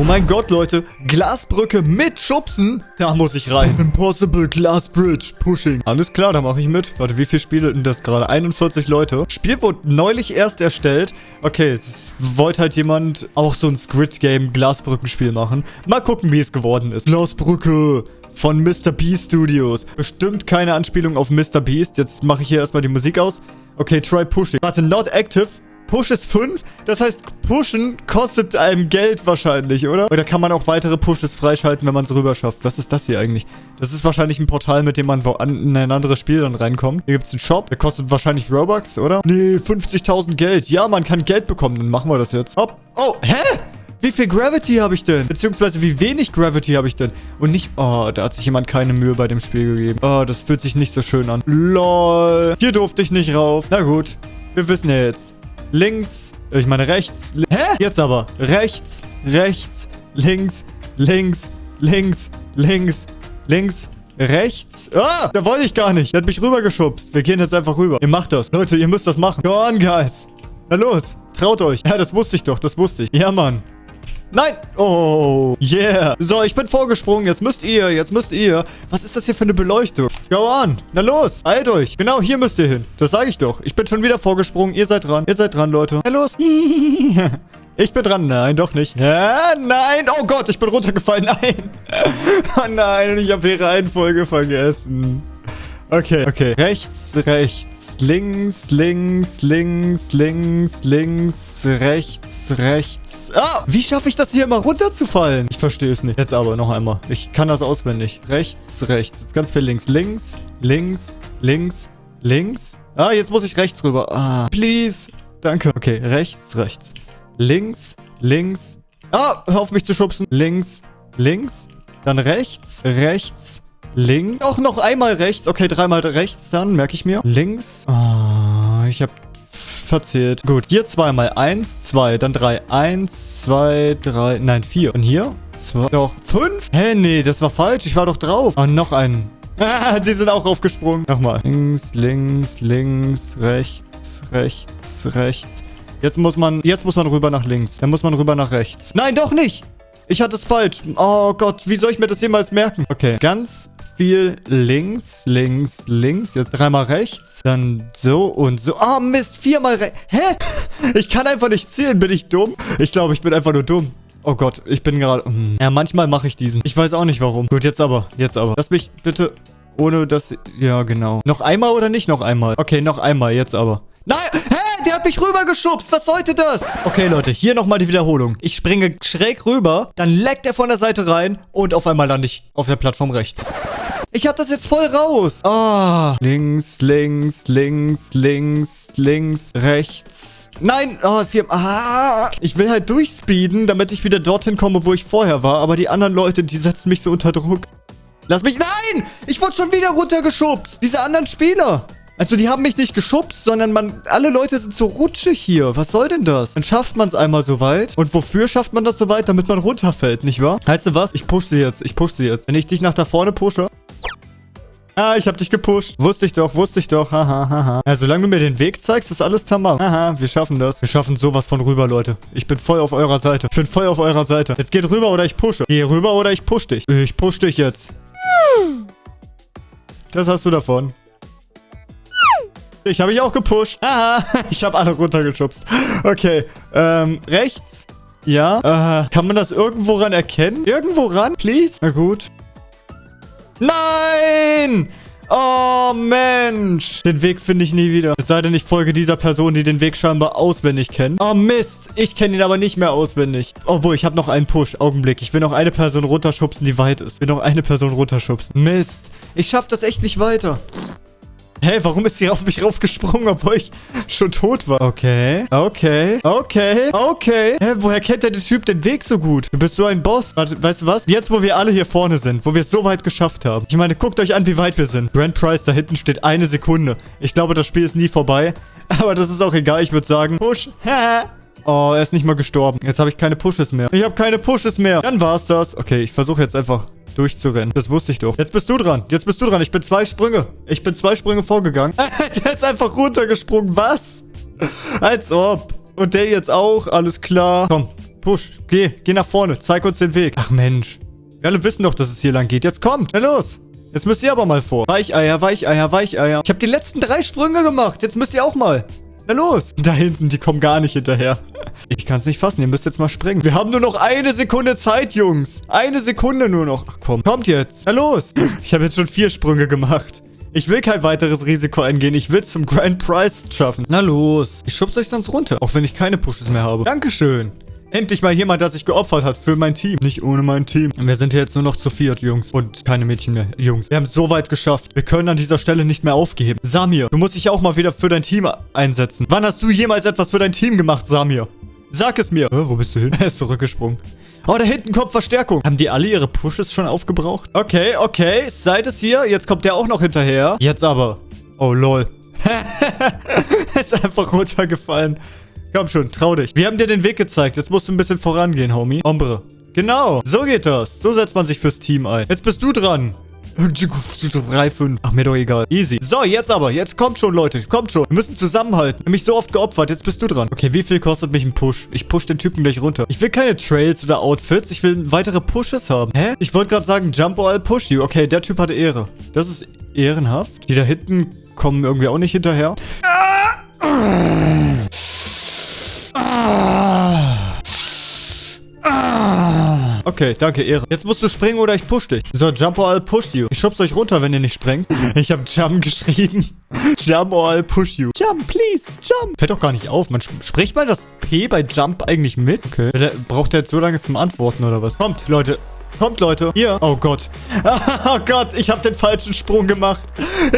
Oh mein Gott, Leute. Glasbrücke mit Schubsen. Da muss ich rein. Impossible Glass Bridge Pushing. Alles klar, da mache ich mit. Warte, wie viel Spiele denn das gerade? 41 Leute. Spiel wurde neulich erst erstellt. Okay, jetzt wollte halt jemand auch so ein Squid Game Glasbrückenspiel machen. Mal gucken, wie es geworden ist. Glasbrücke von Mr. Beast Studios. Bestimmt keine Anspielung auf Mr. Beast. Jetzt mache ich hier erstmal die Musik aus. Okay, try pushing. Warte, not active. Push ist 5. Das heißt, pushen kostet einem Geld wahrscheinlich, oder? Oder kann man auch weitere Pushes freischalten, wenn man es rüber schafft? Was ist das hier eigentlich? Das ist wahrscheinlich ein Portal, mit dem man in ein anderes Spiel dann reinkommt. Hier gibt es einen Shop. Der kostet wahrscheinlich Robux, oder? Nee, 50.000 Geld. Ja, man kann Geld bekommen. Dann machen wir das jetzt. Hopp. Oh, hä? Wie viel Gravity habe ich denn? Beziehungsweise wie wenig Gravity habe ich denn? Und nicht... Oh, da hat sich jemand keine Mühe bei dem Spiel gegeben. Oh, das fühlt sich nicht so schön an. LOL. Hier durfte ich nicht rauf. Na gut. Wir wissen ja jetzt. Links. Ich meine rechts. Hä? Jetzt aber. Rechts. Rechts. Links. Links. Links. Links. Links. Rechts. Ah, da wollte ich gar nicht. Der hat mich rübergeschubst. Wir gehen jetzt einfach rüber. Ihr macht das. Leute, ihr müsst das machen. Go on, guys. Na los. Traut euch. Ja, das wusste ich doch. Das wusste ich. Ja, Mann. Nein. Oh, yeah. So, ich bin vorgesprungen. Jetzt müsst ihr, jetzt müsst ihr. Was ist das hier für eine Beleuchtung? Go on. Na los. Eilt euch. Genau, hier müsst ihr hin. Das sage ich doch. Ich bin schon wieder vorgesprungen. Ihr seid dran. Ihr seid dran, Leute. Na los. Ich bin dran. Nein, doch nicht. Ja, nein. Oh Gott, ich bin runtergefallen. Nein. Oh nein, ich habe die Reihenfolge vergessen. Okay, okay. Rechts, rechts, links, links, links, links, links, rechts, rechts. Ah, wie schaffe ich das hier immer runterzufallen? Ich verstehe es nicht. Jetzt aber noch einmal. Ich kann das auswendig. Rechts, rechts. Jetzt ganz viel links. Links, links, links, links. Ah, jetzt muss ich rechts rüber. Ah, please. Danke. Okay, rechts, rechts. Links, links. Ah, hör auf mich zu schubsen. Links, links. Dann rechts, rechts, Links. Auch noch einmal rechts. Okay, dreimal rechts dann, merke ich mir. Links. Oh, ich habe verzählt. Gut, hier zweimal. Eins, zwei, dann drei. Eins, zwei, drei. Nein, vier. Und hier? Zwei. Doch, fünf? Hä, nee, das war falsch. Ich war doch drauf. Und noch einen. Ah, die sind auch aufgesprungen. Nochmal. Links, links, links, rechts, rechts, rechts. Jetzt muss man, jetzt muss man rüber nach links. Dann muss man rüber nach rechts. Nein, doch nicht. Ich hatte es falsch. Oh Gott, wie soll ich mir das jemals merken? Okay, ganz viel links, links, links. Jetzt dreimal rechts. Dann so und so. Ah, oh, Mist. Viermal rechts. Hä? Ich kann einfach nicht zählen. Bin ich dumm? Ich glaube, ich bin einfach nur dumm. Oh Gott, ich bin gerade... Hm. Ja, manchmal mache ich diesen. Ich weiß auch nicht, warum. Gut, jetzt aber. Jetzt aber. Lass mich bitte... Ohne dass... Ja, genau. Noch einmal oder nicht noch einmal? Okay, noch einmal. Jetzt aber. Nein! Hä? Der hat mich rübergeschubst. Was sollte das? Okay, Leute. Hier nochmal die Wiederholung. Ich springe schräg rüber. Dann leckt er von der Seite rein. Und auf einmal dann nicht auf der Plattform rechts. Ich hab das jetzt voll raus. Oh. Links, links, links, links, links, rechts. Nein. Oh, vier. Ah. Ich will halt durchspeeden, damit ich wieder dorthin komme, wo ich vorher war. Aber die anderen Leute, die setzen mich so unter Druck. Lass mich... Nein! Ich wurde schon wieder runtergeschubst. Diese anderen Spieler. Also die haben mich nicht geschubst, sondern man, alle Leute sind so rutschig hier. Was soll denn das? Dann schafft man es einmal so weit. Und wofür schafft man das so weit? Damit man runterfällt, nicht wahr? Heißt du was? Ich push sie jetzt. Ich push sie jetzt. Wenn ich dich nach da vorne pushe... Ah, ich hab dich gepusht. Wusste ich doch, wusste ich doch. Haha, haha. Ja, solange du mir den Weg zeigst, ist alles tamam. Haha, wir schaffen das. Wir schaffen sowas von rüber, Leute. Ich bin voll auf eurer Seite. Ich bin voll auf eurer Seite. Jetzt geht rüber oder ich pushe. Geh rüber oder ich push dich. Ich push dich jetzt. Das hast du davon. Ich habe mich auch gepusht. Haha, ich habe alle runtergeschubst. Okay, ähm, rechts. Ja, äh, kann man das irgendwo ran erkennen? Irgendwo ran, please? Na gut. Nein! Oh, Mensch. Den Weg finde ich nie wieder. Es sei denn, ich folge dieser Person, die den Weg scheinbar auswendig kennt. Oh, Mist. Ich kenne ihn aber nicht mehr auswendig. Obwohl, ich habe noch einen Push. Augenblick. Ich will noch eine Person runterschubsen, die weit ist. Ich will noch eine Person runterschubsen. Mist. Ich schaffe das echt nicht weiter. Hä, warum ist sie auf mich raufgesprungen, obwohl ich schon tot war? Okay, okay, okay, okay. Hä, woher kennt der Typ den Weg so gut? Du bist so ein Boss. Warte, weißt du was? Jetzt, wo wir alle hier vorne sind, wo wir es so weit geschafft haben. Ich meine, guckt euch an, wie weit wir sind. Grand Price da hinten steht eine Sekunde. Ich glaube, das Spiel ist nie vorbei. Aber das ist auch egal. Ich würde sagen, push. Hä? Oh, er ist nicht mal gestorben. Jetzt habe ich keine Pushes mehr. Ich habe keine Pushes mehr. Dann war's das. Okay, ich versuche jetzt einfach durchzurennen. Das wusste ich doch. Jetzt bist du dran. Jetzt bist du dran. Ich bin zwei Sprünge. Ich bin zwei Sprünge vorgegangen. der ist einfach runtergesprungen. Was? Als ob. Und der jetzt auch. Alles klar. Komm. Push. Geh. Geh nach vorne. Zeig uns den Weg. Ach Mensch. Wir alle wissen doch, dass es hier lang geht. Jetzt kommt. Na los. Jetzt müsst ihr aber mal vor. Weicheier, Weicheier, Weicheier. Ich habe die letzten drei Sprünge gemacht. Jetzt müsst ihr auch mal. Na los. Da hinten, die kommen gar nicht hinterher. Ich kann es nicht fassen. Ihr müsst jetzt mal springen. Wir haben nur noch eine Sekunde Zeit, Jungs. Eine Sekunde nur noch. Ach komm, kommt jetzt. Na los. Ich habe jetzt schon vier Sprünge gemacht. Ich will kein weiteres Risiko eingehen. Ich will zum Grand Prize schaffen. Na los. Ich schub's euch sonst runter. Auch wenn ich keine Pushes mehr habe. Dankeschön. Endlich mal jemand, der sich geopfert hat für mein Team. Nicht ohne mein Team. Wir sind hier jetzt nur noch zu viert, Jungs. Und keine Mädchen mehr. Jungs, wir haben es so weit geschafft. Wir können an dieser Stelle nicht mehr aufgeben. Samir, du musst dich auch mal wieder für dein Team einsetzen. Wann hast du jemals etwas für dein Team gemacht, Samir? Sag es mir. Hä, wo bist du hin? Er ist zurückgesprungen. Oh, da hinten kommt Verstärkung. Haben die alle ihre Pushes schon aufgebraucht? Okay, okay. Seid es hier. Jetzt kommt der auch noch hinterher. Jetzt aber. Oh, lol. ist einfach runtergefallen. Komm schon, trau dich. Wir haben dir den Weg gezeigt. Jetzt musst du ein bisschen vorangehen, Homie. Ombre. Genau. So geht das. So setzt man sich fürs Team ein. Jetzt bist du dran. 3, 5. Ach, mir doch egal. Easy. So, jetzt aber. Jetzt kommt schon, Leute. Kommt schon. Wir müssen zusammenhalten. Ich habe mich so oft geopfert. Jetzt bist du dran. Okay, wie viel kostet mich ein Push? Ich push den Typen gleich runter. Ich will keine Trails oder Outfits. Ich will weitere Pushes haben. Hä? Ich wollte gerade sagen, jump or I'll push you. Okay, der Typ hatte Ehre. Das ist ehrenhaft. Die da hinten kommen irgendwie auch nicht hinterher. Okay, danke, Ehre. Jetzt musst du springen oder ich push dich. So, jump or I'll push you. Ich schub's euch runter, wenn ihr nicht springt. Ich habe jump geschrieben. jump or I'll push you. Jump, please, jump. Fällt doch gar nicht auf. Man spricht mal das P bei jump eigentlich mit? Okay. Braucht der jetzt so lange zum Antworten oder was? Kommt, Leute. Kommt, Leute. Hier. Oh Gott. Oh Gott, ich habe den falschen Sprung gemacht.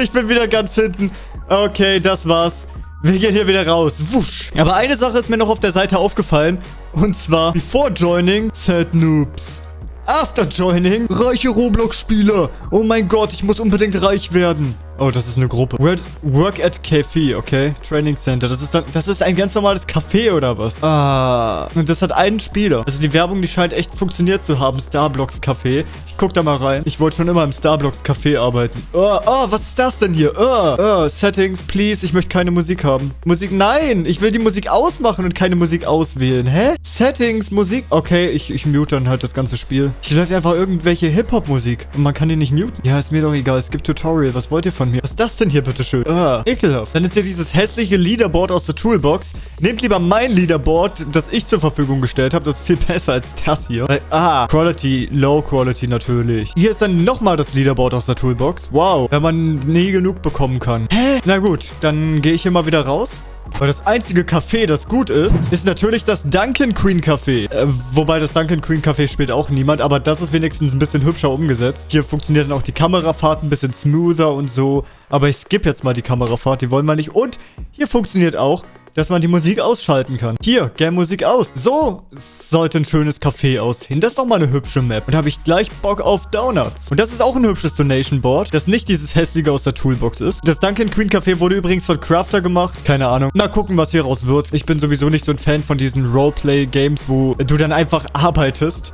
Ich bin wieder ganz hinten. Okay, das war's. Wir gehen hier wieder raus. Wusch. Aber eine Sache ist mir noch auf der Seite aufgefallen. Und zwar, before joining, said noobs. After joining, reiche Roblox-Spieler. Oh mein Gott, ich muss unbedingt reich werden. Oh, das ist eine Gruppe. Work at Café, okay? Training Center. Das ist dann, das ist ein ganz normales Café oder was? Ah. Und das hat einen Spieler. Also die Werbung, die scheint echt funktioniert zu haben. Starblocks Café. Ich guck da mal rein. Ich wollte schon immer im Starblocks Café arbeiten. Oh, oh, was ist das denn hier? Oh, oh, Settings, please. Ich möchte keine Musik haben. Musik, nein. Ich will die Musik ausmachen und keine Musik auswählen. Hä? Settings, Musik. Okay, ich, ich mute dann halt das ganze Spiel. Hier läuft einfach irgendwelche Hip-Hop-Musik. Und man kann die nicht muten. Ja, ist mir doch egal. Es gibt Tutorial. Was wollt ihr von mir? Was ist das denn hier, bitteschön? Ah, ekelhaft. Dann ist hier dieses hässliche Leaderboard aus der Toolbox. Nehmt lieber mein Leaderboard, das ich zur Verfügung gestellt habe. Das ist viel besser als das hier. Weil, ah, Quality, Low Quality natürlich. Hier ist dann nochmal das Leaderboard aus der Toolbox. Wow, wenn man nie genug bekommen kann. Hä? Na gut, dann gehe ich hier mal wieder raus. Weil das einzige Café, das gut ist, ist natürlich das Duncan Queen Café. Äh, wobei das Duncan Queen Café spielt auch niemand, aber das ist wenigstens ein bisschen hübscher umgesetzt. Hier funktioniert dann auch die Kamerafahrt ein bisschen smoother und so. Aber ich skippe jetzt mal die Kamerafahrt, die wollen wir nicht. Und hier funktioniert auch dass man die Musik ausschalten kann. Hier, gern Musik aus. So sollte ein schönes Café aussehen. Das ist doch mal eine hübsche Map. Und habe ich gleich Bock auf Donuts. Und das ist auch ein hübsches Donation Board, das nicht dieses hässliche aus der Toolbox ist. Das Duncan Queen Café wurde übrigens von Crafter gemacht. Keine Ahnung. Mal gucken, was hier raus wird. Ich bin sowieso nicht so ein Fan von diesen Roleplay-Games, wo du dann einfach arbeitest.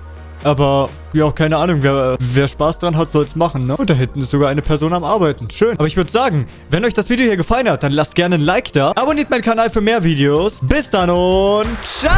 Aber, ja, keine Ahnung, wer, wer Spaß dran hat, soll es machen, ne? Und da hinten ist sogar eine Person am Arbeiten. Schön. Aber ich würde sagen, wenn euch das Video hier gefallen hat, dann lasst gerne ein Like da. Abonniert meinen Kanal für mehr Videos. Bis dann und ciao!